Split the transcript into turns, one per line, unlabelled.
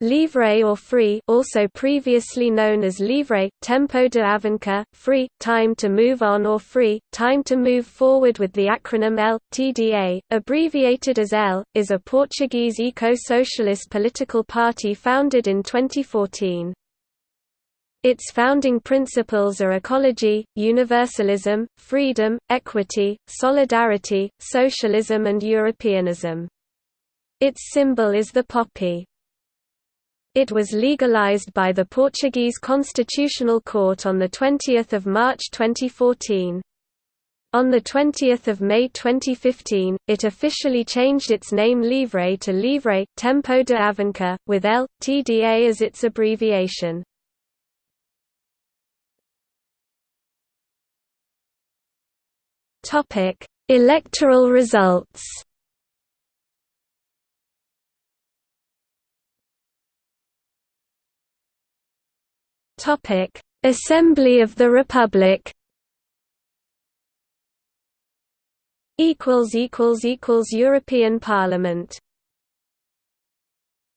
Livre or free also previously known as livre, tempo de avançar, free, time to move on or free, time to move forward with the acronym L, TDA, abbreviated as L, is a Portuguese eco-socialist political party founded in 2014. Its founding principles are ecology, universalism, freedom, equity, solidarity, socialism and Europeanism. Its symbol is the poppy. It was legalized by the Portuguese Constitutional Court on 20 March 2014. On 20 May 2015, it officially changed its name Livre to Livre, Tempo de Avançar, with L, TDA as its abbreviation. Electoral results Topic: Assembly of the Republic. Equals equals equals European Parliament.